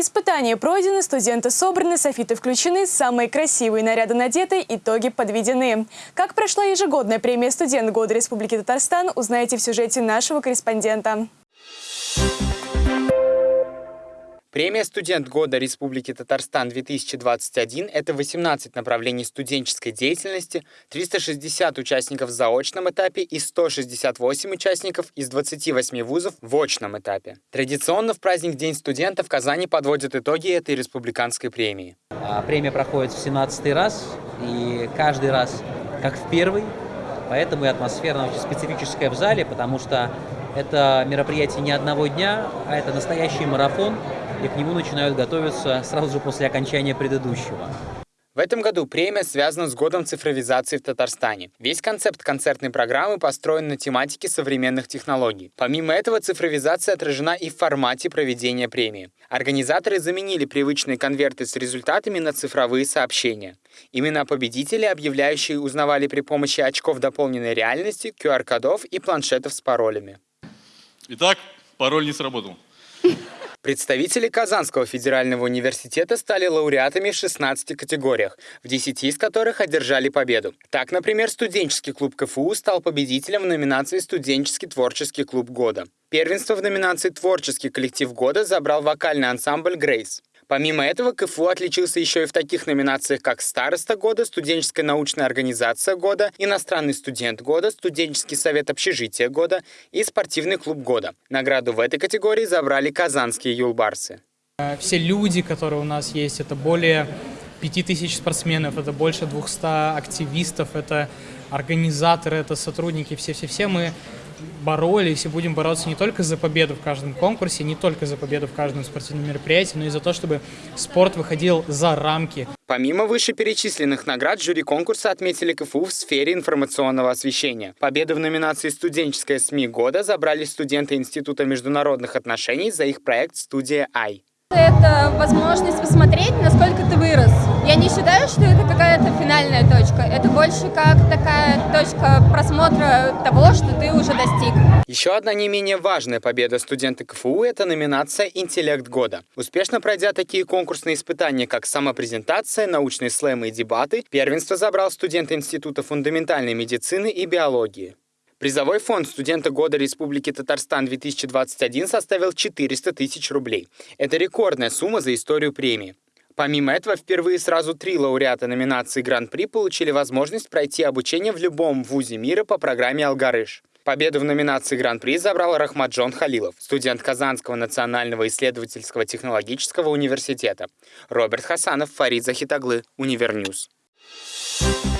Испытания пройдены, студенты собраны, софиты включены, самые красивые наряды надеты, итоги подведены. Как прошла ежегодная премия «Студент года Республики Татарстан» узнаете в сюжете нашего корреспондента. Премия «Студент года Республики Татарстан-2021» — это 18 направлений студенческой деятельности, 360 участников в заочном этапе и 168 участников из 28 вузов в очном этапе. Традиционно в праздник День студента в Казани подводят итоги этой республиканской премии. А, премия проходит в 17 раз, и каждый раз как в первый, поэтому и атмосфера очень специфическая в зале, потому что это мероприятие не одного дня, а это настоящий марафон, и к нему начинают готовиться сразу же после окончания предыдущего. В этом году премия связана с годом цифровизации в Татарстане. Весь концепт концертной программы построен на тематике современных технологий. Помимо этого, цифровизация отражена и в формате проведения премии. Организаторы заменили привычные конверты с результатами на цифровые сообщения. Имена победителей, объявляющие, узнавали при помощи очков дополненной реальности, QR-кодов и планшетов с паролями. Итак, пароль не сработал. Представители Казанского федерального университета стали лауреатами в 16 категориях, в 10 из которых одержали победу. Так, например, студенческий клуб КФУ стал победителем в номинации «Студенческий творческий клуб года». Первенство в номинации «Творческий коллектив года» забрал вокальный ансамбль «Грейс». Помимо этого, КФУ отличился еще и в таких номинациях, как «Староста года», «Студенческая научная организация года», «Иностранный студент года», «Студенческий совет общежития года» и «Спортивный клуб года». Награду в этой категории забрали казанские юлбарсы. Все люди, которые у нас есть, это более 5000 спортсменов, это больше 200 активистов, это организаторы, это сотрудники, все-все-все мы боролись и будем бороться не только за победу в каждом конкурсе, не только за победу в каждом спортивном мероприятии, но и за то, чтобы спорт выходил за рамки. Помимо вышеперечисленных наград, жюри конкурса отметили КФУ в сфере информационного освещения. Победу в номинации «Студенческая СМИ года» забрали студенты Института международных отношений за их проект «Студия Ай». Это возможность посмотреть, насколько ты вырос. Я не считаю, что это какая-то финальная точка. Это больше как такая точка просмотра того, что ты уже достиг. Еще одна не менее важная победа студента КФУ – это номинация «Интеллект года». Успешно пройдя такие конкурсные испытания, как самопрезентация, научные слэмы и дебаты, первенство забрал студент Института фундаментальной медицины и биологии. Призовой фонд студента года Республики Татарстан 2021 составил 400 тысяч рублей. Это рекордная сумма за историю премии. Помимо этого, впервые сразу три лауреата номинации Гран-при получили возможность пройти обучение в любом вузе мира по программе «Алгарыш». Победу в номинации Гран-при забрал Рахмаджон Халилов, студент Казанского национального исследовательского технологического университета. Роберт Хасанов, Фарид Захитаглы, Univer News. Thank